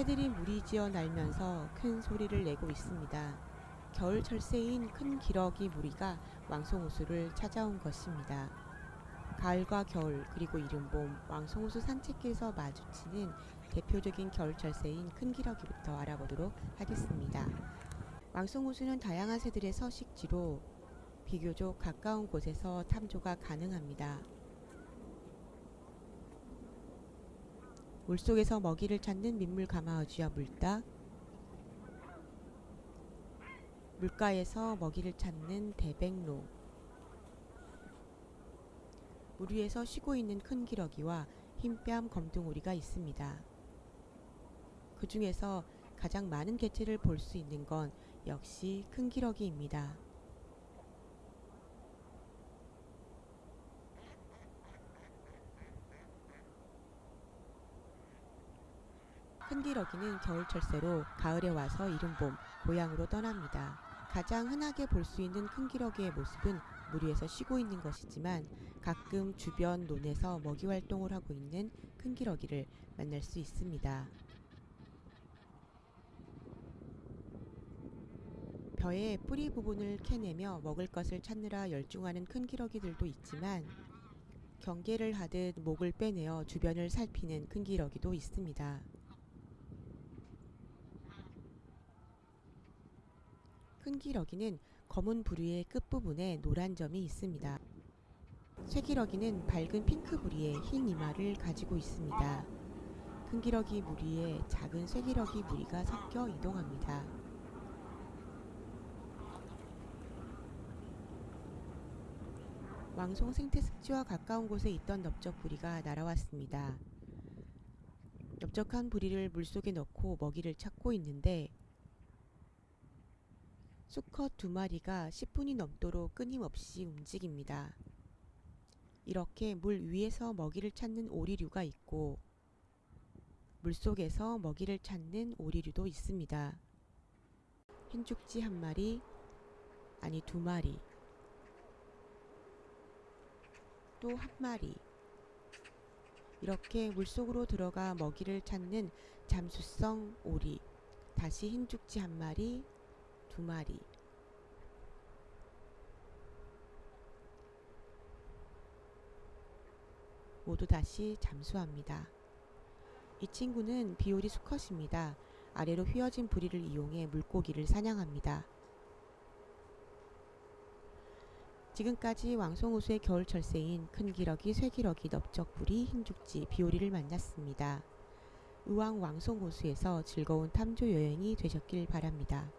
새들이 무리지어 날면서 큰 소리를 내고 있습니다. 겨울 철새인 큰 기러기 무리가 왕송호수를 찾아온 것입니다. 가을과 겨울 그리고 이른봄 왕송호수 산책길에서 마주치는 대표적인 겨울 철새인 큰 기러기부터 알아보도록 하겠습니다. 왕송호수는 다양한 새들의 서식지로 비교적 가까운 곳에서 탐조가 가능합니다. 물속에서 먹이를 찾는 민물 가마어쥐와 물닭, 물가에서 먹이를 찾는 대백로, 물 위에서 쉬고 있는 큰 기러기와 흰뺨 검둥오리가 있습니다. 그 중에서 가장 많은 개체를 볼 수 있는 건 역시 큰 기러기입니다. 큰 기러기는 겨울 철새로 가을에 와서 이른봄 고향으로 떠납니다. 가장 흔하게 볼 수 있는 큰 기러기의 모습은 물 위에서 쉬고 있는 것이지만 가끔 주변 논에서 먹이 활동을 하고 있는 큰 기러기를 만날 수 있습니다. 벼의 뿌리 부분을 캐내며 먹을 것을 찾느라 열중하는 큰 기러기들도 있지만 경계를 하듯 목을 빼내어 주변을 살피는 큰 기러기도 있습니다. 큰 기러기는 검은 부리의 끝부분에 노란 점이 있습니다. 쇠기러기는 밝은 핑크 부리에 흰 이마를 가지고 있습니다. 큰 기러기 무리에 작은 쇠기러기 무리가 섞여 이동합니다. 왕송 생태습지와 가까운 곳에 있던 넓적 부리가 날아왔습니다. 넓적한 부리를 물속에 넣고 먹이를 찾고 있는데 수컷 두 마리가 10분이 넘도록 끊임없이 움직입니다. 이렇게 물 위에서 먹이를 찾는 오리류가 있고 물속에서 먹이를 찾는 오리류도 있습니다. 흰죽지 한 마리, 아니 두 마리, 또 한 마리. 이렇게 물속으로 들어가 먹이를 찾는 잠수성 오리. 다시 흰죽지 한 마리, 두 마리. 모두 다시 잠수합니다. 이 친구는 비오리 수컷입니다. 아래로 휘어진 부리를 이용해 물고기를 사냥합니다. 지금까지 왕송호수의 겨울 철새인 큰 기러기, 쇠기러기, 넓적부리, 흰죽지, 비오리를 만났습니다. 의왕 왕송호수에서 즐거운 탐조 여행이 되셨길 바랍니다.